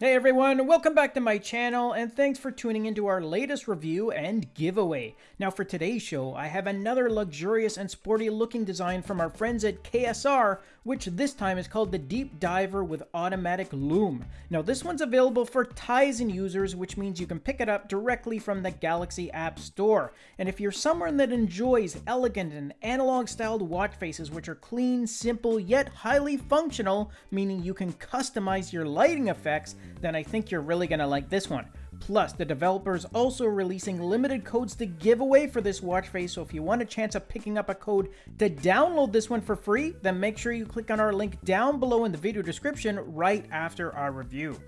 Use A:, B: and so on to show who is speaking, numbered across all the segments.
A: Hey everyone, welcome back to my channel and thanks for tuning into our latest review and giveaway. Now for today's show, I have another luxurious and sporty looking design from our friends at KSR, which this time is called the Deep Diver with Automatic Lume. Now this one's available for Tizen users, which means you can pick it up directly from the Galaxy App Store. And if you're someone that enjoys elegant and analog styled watch faces which are clean, simple, yet highly functional, meaning you can customize your lighting effects, then I think you're really going to like this one. Plus, the developer's also releasing limited codes to give away for this watch face, so if you want a chance of picking up a code to download this one for free, then make sure you click on our link down below in the video description right after our review.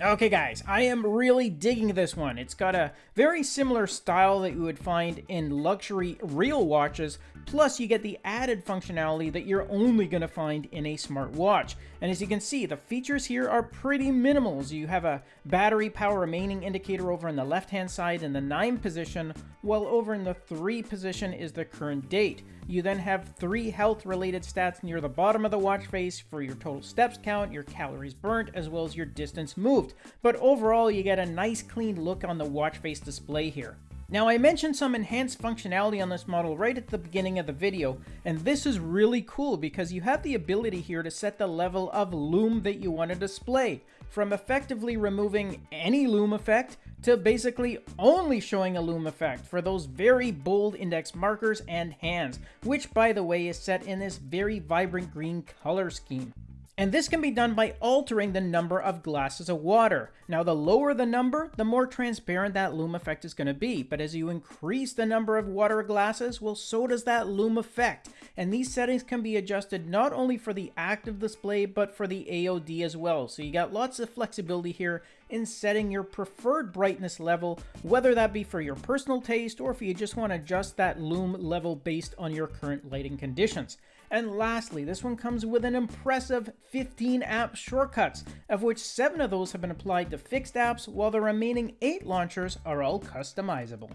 A: Okay guys, I am really digging this one. It's got a very similar style that you would find in luxury real watches, plus you get the added functionality that you're only going to find in a smartwatch. And as you can see, the features here are pretty minimal. So you have a battery power remaining indicator over on the left hand side in the 9 position, while over in the 3 position is the current date. You then have three health related stats near the bottom of the watch face for your total steps count, your calories burnt, as well as your distance moved. But overall, you get a nice clean look on the watch face display here. Now I mentioned some enhanced functionality on this model right at the beginning of the video, and this is really cool because you have the ability here to set the level of lume that you want to display, from effectively removing any lume effect to basically only showing a lume effect for those very bold index markers and hands, which by the way is set in this very vibrant green color scheme. And this can be done by altering the number of glasses of water. Now, the lower the number, the more transparent that lume effect is going to be. But as you increase the number of water glasses, well, so does that lume effect. And these settings can be adjusted not only for the active display, but for the AOD as well. So you got lots of flexibility here in setting your preferred brightness level, whether that be for your personal taste or if you just want to adjust that lume level based on your current lighting conditions. And lastly, this one comes with an impressive 15 app shortcuts, of which 7 of those have been applied to fixed apps, while the remaining 8 launchers are all customizable.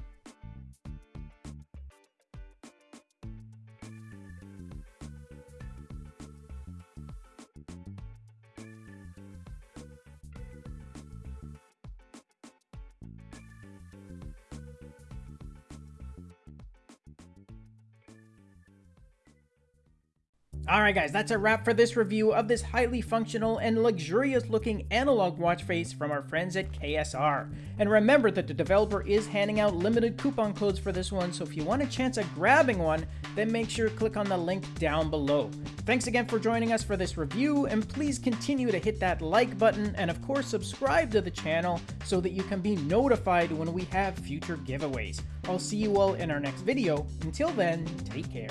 A: Alright guys, that's a wrap for this review of this highly functional and luxurious looking analog watch face from our friends at KSR. And remember that the developer is handing out limited coupon codes for this one, so if you want a chance at grabbing one, then make sure to click on the link down below. Thanks again for joining us for this review, and please continue to hit that like button and of course subscribe to the channel so that you can be notified when we have future giveaways. I'll see you all in our next video. Until then, take care.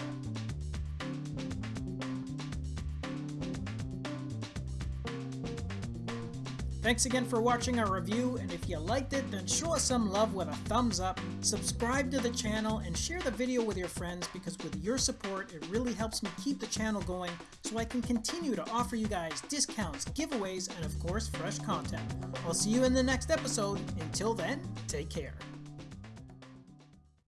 A: Thanks again for watching our review, and if you liked it, then show us some love with a thumbs up, subscribe to the channel, and share the video with your friends because with your support, it really helps me keep the channel going so I can continue to offer you guys discounts, giveaways, and of course, fresh content. I'll see you in the next episode. Until then, take care.